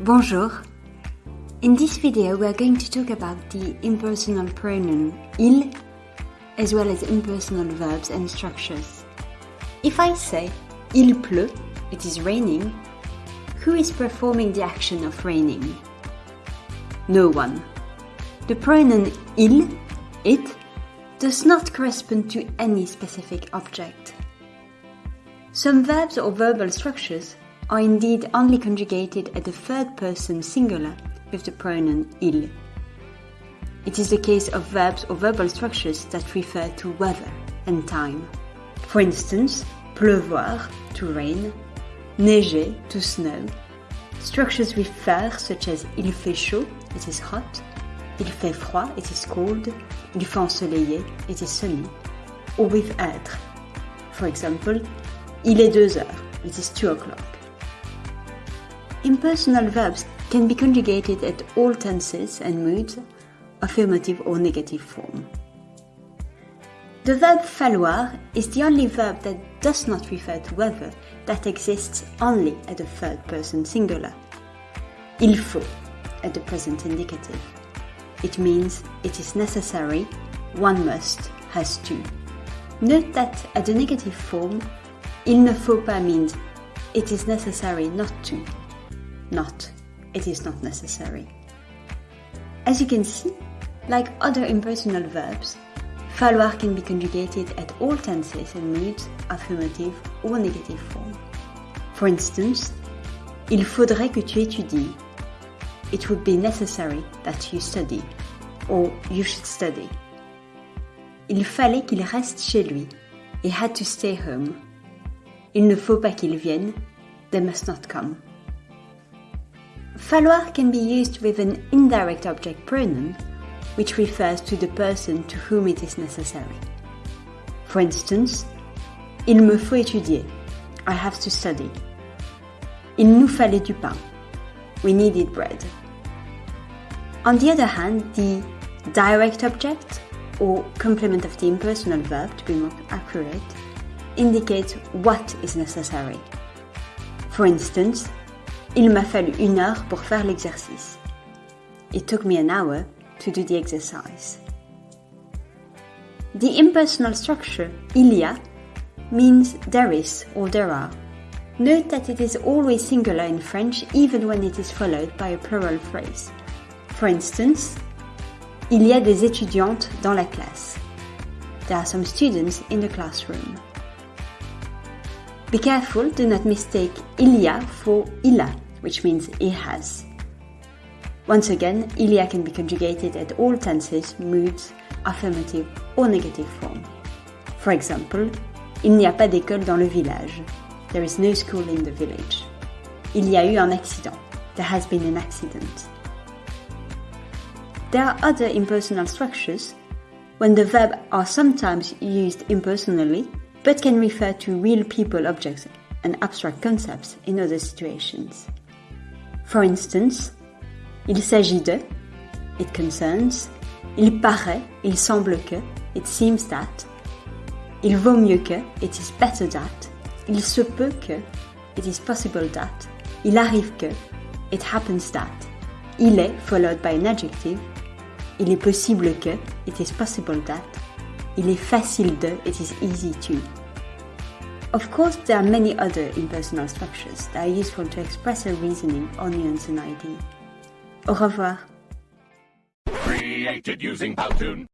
Bonjour. In this video we are going to talk about the impersonal pronoun il as well as impersonal verbs and structures. If I say il pleut, it is raining, who is performing the action of raining? No one. The pronoun il, it, does not correspond to any specific object. Some verbs or verbal structures are indeed only conjugated at the third person singular with the pronoun il. It is the case of verbs or verbal structures that refer to weather and time. For instance, pleuvoir, to rain, neiger, to snow. Structures with faire, such as il fait chaud, it is hot, il fait froid, it is cold, il fait ensoleillé, it is sunny, or with être. For example, il est deux heures, it is two o'clock. Impersonal verbs can be conjugated at all tenses and moods, affirmative or negative form. The verb falloir is the only verb that does not refer to weather that exists only at the third person singular. Il faut at the present indicative. It means it is necessary, one must, has to. Note that at the negative form, il ne faut pas means it is necessary not to not. It is not necessary. As you can see, like other impersonal verbs, falloir can be conjugated at all tenses and moods, affirmative or negative form. For instance, il faudrait que tu étudies. It would be necessary that you study, or you should study. Il fallait qu'il reste chez lui. He had to stay home. Il ne faut pas qu'il vienne. They must not come. Falloir can be used with an indirect object pronoun, which refers to the person to whom it is necessary. For instance, il me faut étudier. I have to study. Il nous fallait du pain. We needed bread. On the other hand, the direct object, or complement of the impersonal verb to be more accurate, indicates what is necessary. For instance, Il m'a fallu une heure pour faire l'exercice. It took me an hour to do the exercise. The impersonal structure il y a means there is or there are. Note that it is always singular in French even when it is followed by a plural phrase. For instance, il y a des étudiantes dans la classe. There are some students in the classroom. Be careful, do not mistake il y a for il a which means he has. Once again, il y a can be conjugated at all tenses, moods, affirmative or negative form. For example, il n'y a pas d'école dans le village. There is no school in the village. Il y a eu un accident. There has been an accident. There are other impersonal structures when the verb are sometimes used impersonally but can refer to real people, objects, and abstract concepts in other situations. For instance, il s'agit de, it concerns, il paraît, il semble que, it seems that, il vaut mieux que, it is better that, il se peut que, it is possible that, il arrive que, it happens that, il est followed by an adjective, il est possible que, it is possible that, il est facile de, it is easy to. Of course, there are many other impersonal structures that are useful to express a reasoning or nuance an idea. Au revoir. Created using Powtoon.